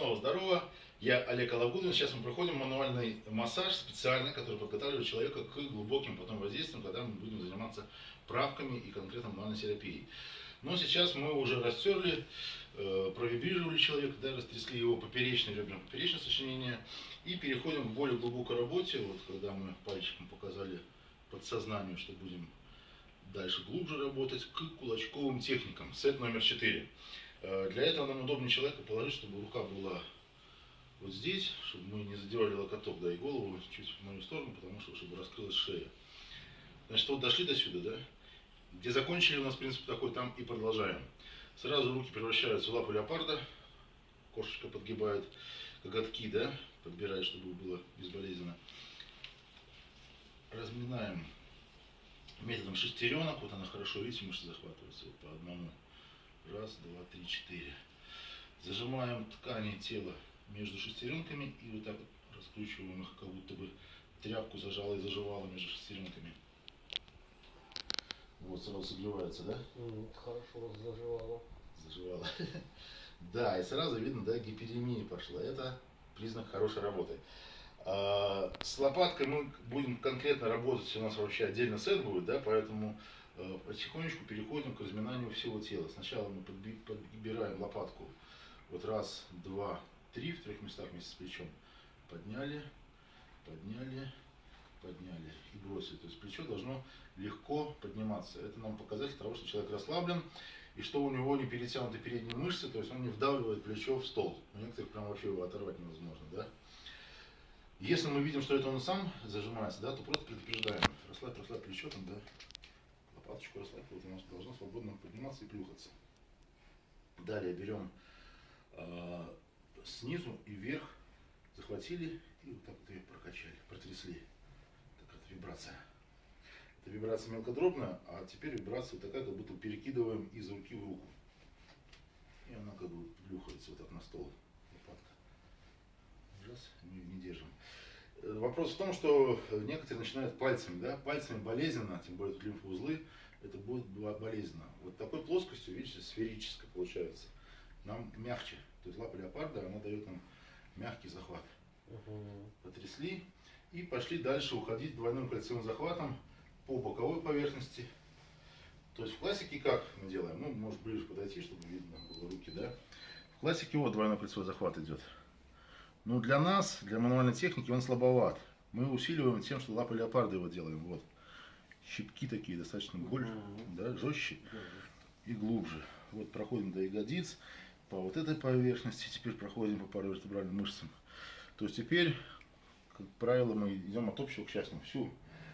снова здорово. Я Олег Алагудин. Сейчас мы проходим мануальный массаж специальный, который подготавливает человека к глубоким потом воздействиям, когда мы будем заниматься правками и конкретно мануальной терапией. Но сейчас мы уже растерли, э, провибрировали человека, да, растрясли его поперечные ребра, поперечное сочинение. И переходим к более глубокой работе. Вот когда мы пальчиком показали подсознанию, что будем дальше глубже работать, к кулачковым техникам. Сет номер 4. Э, для этого нам удобнее человека положить, чтобы рука была вот здесь, чтобы мы не задевали локоток, да, и голову чуть в мою сторону, потому что, чтобы раскрылась шея. Значит, вот дошли до сюда, да? Где закончили, у нас принцип такой, там и продолжаем. Сразу руки превращаются в лапу леопарда, кошечка подгибает коготки, да, подбирает, чтобы было безболезненно. Разминаем методом шестеренок, вот она хорошо, видите, мышцы захватываются вот по одному. Раз, два, три, четыре. Зажимаем ткани тела между шестеренками и вот так вот раскручиваем их, как будто бы тряпку зажала и заживала между шестеренками. Вот сразу согревается, да? Хорошо заживало. Заживала. Да, и сразу видно, да, гиперемия пошла. Это признак хорошей работы. А, с лопаткой мы будем конкретно работать, у нас вообще отдельно сет будет, да, поэтому потихонечку переходим к разминанию всего тела. Сначала мы подбираем лопатку вот раз, два, три в трех местах вместе с плечом. Подняли, подняли, подняли и бросили. То есть плечо должно легко подниматься. Это нам показатель того, что человек расслаблен и что у него не перетянуты передние мышцы, то есть он не вдавливает плечо в стол. У некоторых прям вообще его оторвать невозможно, да? Если мы видим, что это он сам зажимается, да, то просто предупреждаем. Расслабь, расслабь плечо там, да, лопаточку расслабить, она должна свободно подниматься и плюхаться. Далее берем э, снизу и вверх, захватили и вот так вот ее прокачали, протрясли. Такая вибрация. Это вибрация мелкодробная, а теперь вибрация такая, как будто перекидываем из руки в руку. И она как бы плюхается вот так на стол, лопатка. Раз, не, не держим. Э, вопрос в том, что некоторые начинают пальцами, да, пальцами болезненно, тем более тут лимфоузлы, это будет болезненно. Вот такой плоскостью, видите, сферической получается. Нам мягче. То есть лапа леопарда, она дает нам мягкий захват. Угу. Потрясли и пошли дальше уходить двойным кольцевым захватом по боковой поверхности. То есть в классике как мы делаем? Ну, может ближе подойти, чтобы видно было руки, да? В классике вот двойной кольцевой захват идет. Но для нас, для мануальной техники, он слабоват. Мы усиливаем тем, что лапы леопарда его делаем. Вот щипки такие достаточно больше, mm да, жестче и глубже. Вот проходим до ягодиц, по вот этой поверхности, теперь проходим по паравертебральным мышцам. То есть теперь, как правило, мы идем от общего к частному. Всю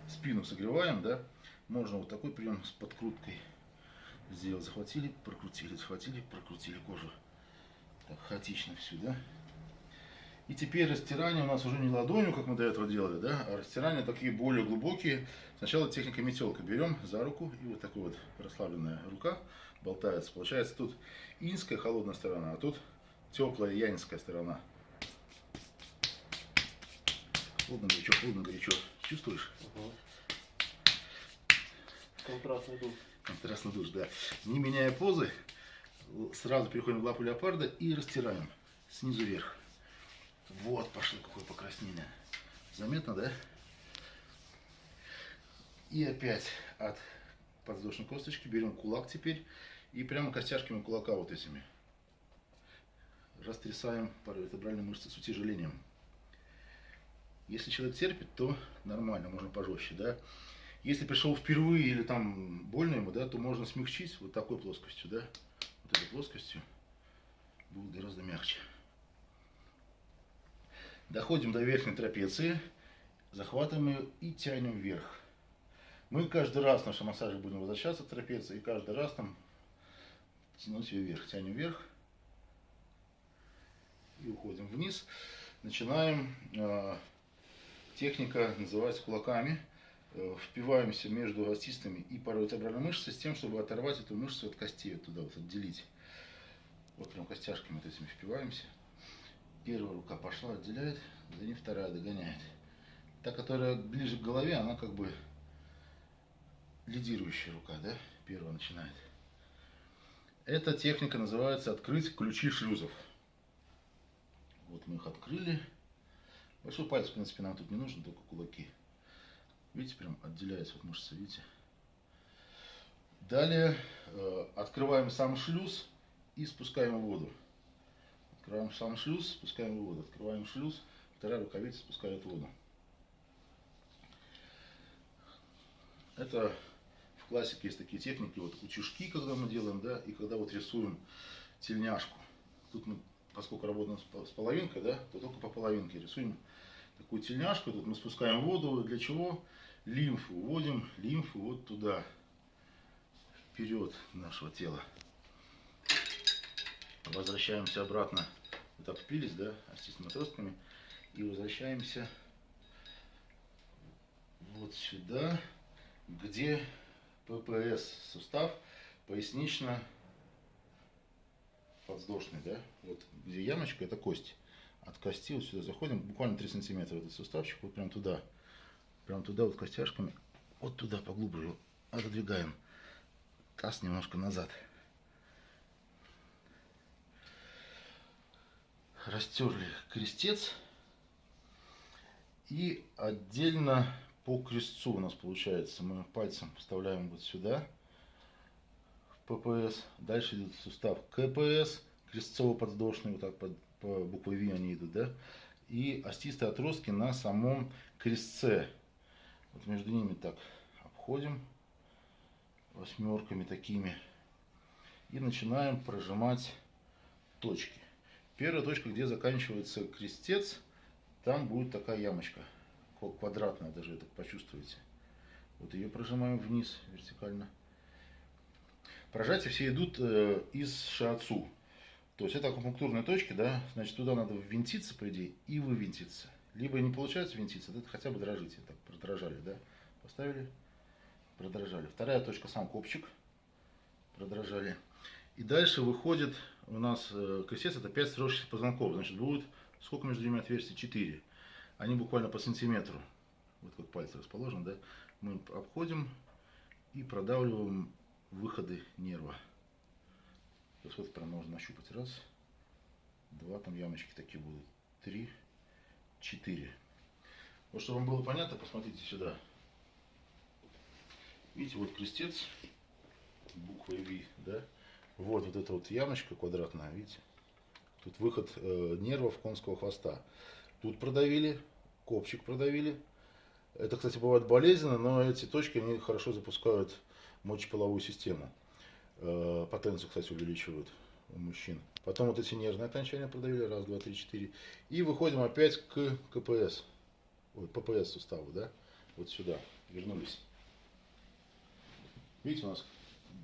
спину согреваем, да, можно вот такой прием с подкруткой сделать. Захватили, прокрутили, захватили, прокрутили кожу. Так, хаотично всю, да. И теперь растирание у нас уже не ладонью, как мы до этого делали, да, а растирание такие более глубокие. Сначала техника метелка. Берем за руку, и вот такая вот расслабленная рука болтается. Получается тут инская холодная сторона, а тут теплая янинская сторона. Холодно, горячо, холодно, горячо. Чувствуешь? Угу. Контрастный душ. Контрастный душ, да. Не меняя позы, сразу переходим в лапу леопарда и растираем снизу вверх. Вот пошло какое покраснение. Заметно, да? И опять от подвздошной косточки берем кулак теперь и прямо костяшками кулака вот этими растрясаем паравертебральные мышцы с утяжелением. Если человек терпит, то нормально, можно пожестче, да. Если пришел впервые или там больно ему, да, то можно смягчить вот такой плоскостью, да, вот этой плоскостью будет гораздо мягче. Доходим до верхней трапеции, захватываем ее и тянем вверх. Мы каждый раз в нашем массаже будем возвращаться к трапеции и каждый раз там тянуть ее вверх. Тянем вверх и уходим вниз. Начинаем. Э, техника называется кулаками. Э, впиваемся между остистыми и паравертебральной мышцей с тем, чтобы оторвать эту мышцу от костей, вот туда вот отделить. Вот прям костяшками вот этими впиваемся. Первая рука пошла, отделяет, за ней вторая догоняет. Та, которая ближе к голове, она как бы лидирующая рука, да? Первая начинает. Эта техника называется открыть ключи шлюзов. Вот мы их открыли. Большой палец, в принципе, нам тут не нужен, только кулаки. Видите, прям отделяется вот мышца, видите? Далее э, открываем сам шлюз и спускаем воду. Открываем сам шлюз, спускаем воду. Открываем шлюз, вторая рукавица спускает воду. Это в классике есть такие техники, вот утюжки, когда мы делаем, да, и когда вот рисуем тельняшку. Тут мы, поскольку работаем с половинкой, да, то только по половинке рисуем такую тельняшку. Тут мы спускаем воду. Для чего? Лимфу. Вводим лимфу вот туда, вперед нашего тела. Возвращаемся обратно. Вот обпились, да, остистыми отростками. И возвращаемся вот сюда, где ППС сустав пояснично подвздошный, да, вот где ямочка, это кость. От кости вот сюда заходим, буквально 3 сантиметра этот суставчик, вот прям туда, прям туда вот костяшками, вот туда поглубже отодвигаем таз немножко назад. Растерли крестец. И отдельно по крестцу у нас получается, мы пальцем вставляем вот сюда, в ППС. Дальше идет сустав КПС, крестцово-подвздошный, вот так под, по букве V они идут, да. И остистые отростки на самом крестце. Вот между ними так обходим восьмерками такими. И начинаем прожимать точки. Первая точка, где заканчивается крестец, там будет такая ямочка. Квадратная даже, так почувствуете. Вот ее прожимаем вниз вертикально. Прожатия все идут э, из шиатсу. То есть это акупунктурные точки, да, значит туда надо ввинтиться, по идее, и вывинтиться. Либо не получается винтиться, это хотя бы дрожите, так, продрожали, да, поставили, продрожали. Вторая точка, сам копчик, продрожали. И дальше выходит у нас э, крестец, это 5 сросшихся позвонков, значит будет, сколько между ними отверстий? 4. Они буквально по сантиметру, вот как пальцы расположены, да, мы обходим и продавливаем выходы нерва. То есть вот прям можно нащупать. Раз, два, там ямочки такие будут. Три, четыре. Вот чтобы вам было понятно, посмотрите сюда. Видите, вот крестец, буквой V, да? Вот, вот эта вот ямочка квадратная, видите? Тут выход э, нервов конского хвоста. Тут продавили, копчик продавили. Это, кстати, бывает болезненно, но эти точки, они хорошо запускают мочеполовую систему. Э, потенцию, кстати, увеличивают у мужчин. Потом вот эти нервные окончания продавили, раз, два, три, четыре. И выходим опять к КПС, ой, ППС суставу, да, вот сюда, вернулись. Видите, у нас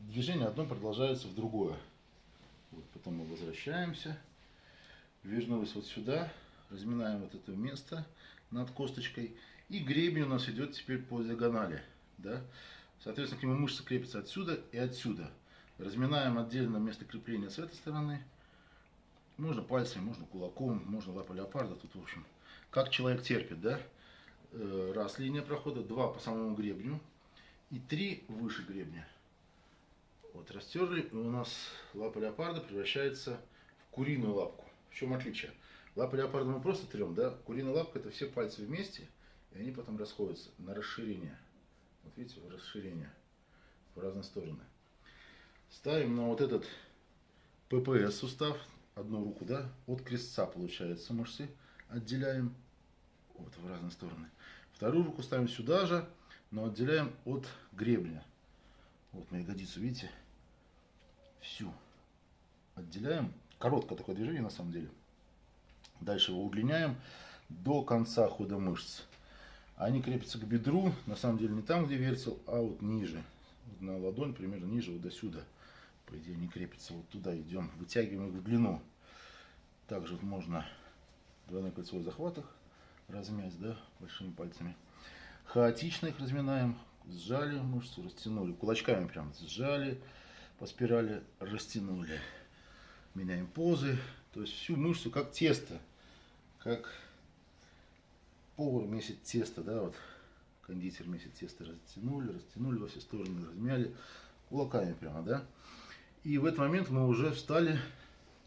движение одно продолжается в другое. Вот, потом мы возвращаемся, вернулись вот сюда, разминаем вот это место над косточкой. И гребень у нас идет теперь по диагонали, да. Соответственно, к нему мышцы крепятся отсюда и отсюда. Разминаем отдельно место крепления с этой стороны. Можно пальцами, можно кулаком, можно лапой леопарда. Тут, в общем, как человек терпит, да? Э, раз линия прохода, два по самому гребню и три выше гребня. Вот растерли, и у нас лапа леопарда превращается в куриную лапку. В чем отличие? Лапы леопарда мы просто трем, да? Куриная лапка это все пальцы вместе, и они потом расходятся на расширение. Вот видите, расширение в разные стороны. Ставим на вот этот ППС сустав, одну руку, да, от крестца получается мышцы, отделяем вот в разные стороны. Вторую руку ставим сюда же, но отделяем от гребня. Вот на ягодицу, видите, всю отделяем. Короткое такое движение на самом деле. Дальше его удлиняем до конца хода мышц. Они крепятся к бедру, на самом деле не там, где вертел, а вот ниже. Вот на ладонь, примерно ниже, вот до сюда. По идее не крепится. Вот туда идем, вытягиваем их в длину. Также можно двойной кольцевой захват размять, да, большими пальцами. Хаотично их разминаем. Сжали мышцу, растянули. Кулачками прям сжали, по спирали растянули. Меняем позы. То есть всю мышцу как тесто. Как повар месит тесто, да, вот кондитер месит тесто, растянули, растянули во все стороны, размяли, кулаками прямо, да. И в этот момент мы уже встали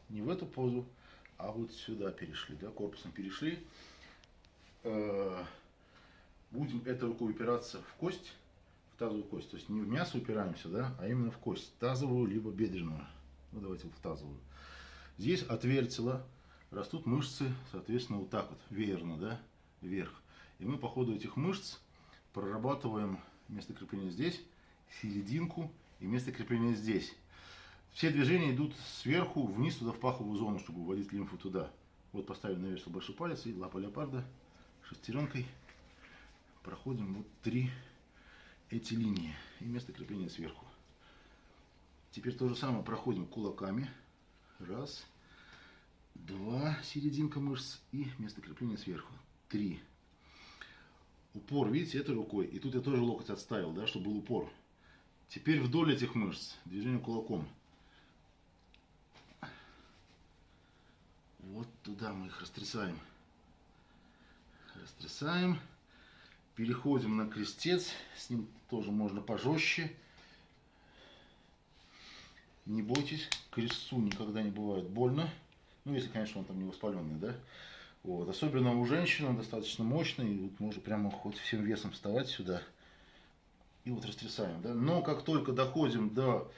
не в эту позу, а вот сюда перешли, да, корпусом перешли. Э, будем этой рукой упираться в кость, тазовую кость. То есть не в мясо упираемся, да, а именно в кость, тазовую либо бедренную. Ну давайте в тазовую. Здесь от растут мышцы, соответственно, вот так вот, веерно, да, вверх. И мы по ходу этих мышц прорабатываем место крепления здесь, серединку и место крепления здесь. Все движения идут сверху вниз туда в паховую зону, чтобы уводить лимфу туда. Вот поставили на большой палец и лапа леопарда шестеренкой проходим вот три эти линии и место крепления сверху. Теперь то же самое проходим кулаками. Раз, два, серединка мышц и место крепления сверху. Три. Упор, видите, этой рукой. И тут я тоже локоть отставил, да, чтобы был упор. Теперь вдоль этих мышц движение кулаком. Вот туда мы их растрясаем. Растрясаем. Переходим на крестец. С ним тоже можно пожестче. Не бойтесь, крестцу никогда не бывает больно. Ну, если, конечно, он там не воспаленный, да. Вот. Особенно у женщин он достаточно мощный. И вот можно прямо хоть всем весом вставать сюда. И вот растрясаем, да. Но как только доходим до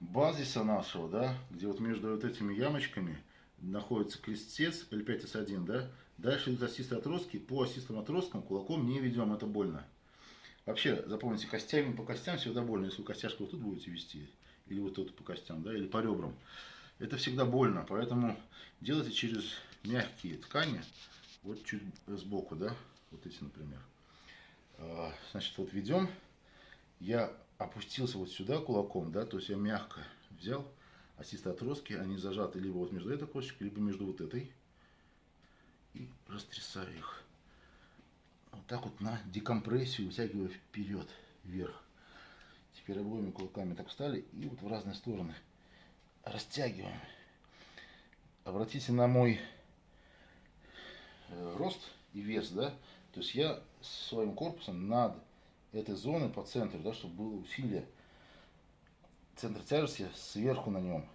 базиса нашего, да, где вот между вот этими ямочками находится крестец L5S1, да, дальше идут осистые отростки. По осистым отросткам кулаком не ведем, это больно. Вообще, запомните, костями по костям всегда больно. Если вы костяшку вот тут будете вести, или вот тут по костям, да, или по ребрам. Это всегда больно, поэтому делайте через мягкие ткани, вот чуть сбоку, да, вот эти, например. А, значит, вот ведем, я опустился вот сюда кулаком, да, то есть я мягко взял осистые отростки, они зажаты либо вот между этой косточкой, либо между вот этой, и растрясаю их. Вот так вот на декомпрессию вытягиваю вперед, вверх. Теперь обоими кулаками так встали и вот в разные стороны растягиваем. Обратите на мой э, рост и вес, да, то есть я своим корпусом над этой зоной по центру, да, чтобы было усилие, центр тяжести сверху на нем.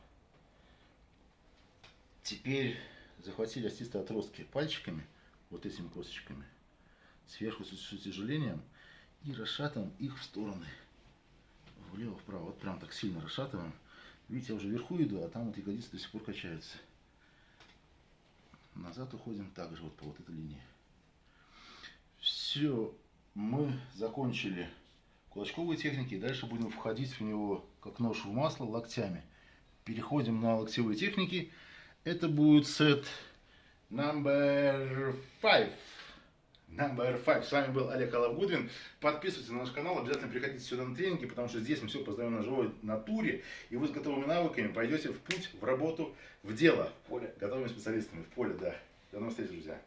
Теперь захватили остистые отростки пальчиками, вот этими косточками, сверху с утяжелением и расшатываем их в стороны влево-вправо. Вот прям так сильно расшатываем. Видите, я уже вверху иду, а там вот ягодицы до сих пор качаются. Назад уходим также вот по вот этой линии. Все, мы закончили кулачковые техники. Дальше будем входить в него, как нож в масло, локтями. Переходим на локтевые техники. Это будет сет number five. Number five. С вами был Олег Алавгудвин. Подписывайтесь на наш канал, обязательно приходите сюда на тренинги, потому что здесь мы все познаем на живой натуре, и вы с готовыми навыками пойдете в путь, в работу, в дело. В поле. Готовыми специалистами, в поле, да. До новых встреч, друзья.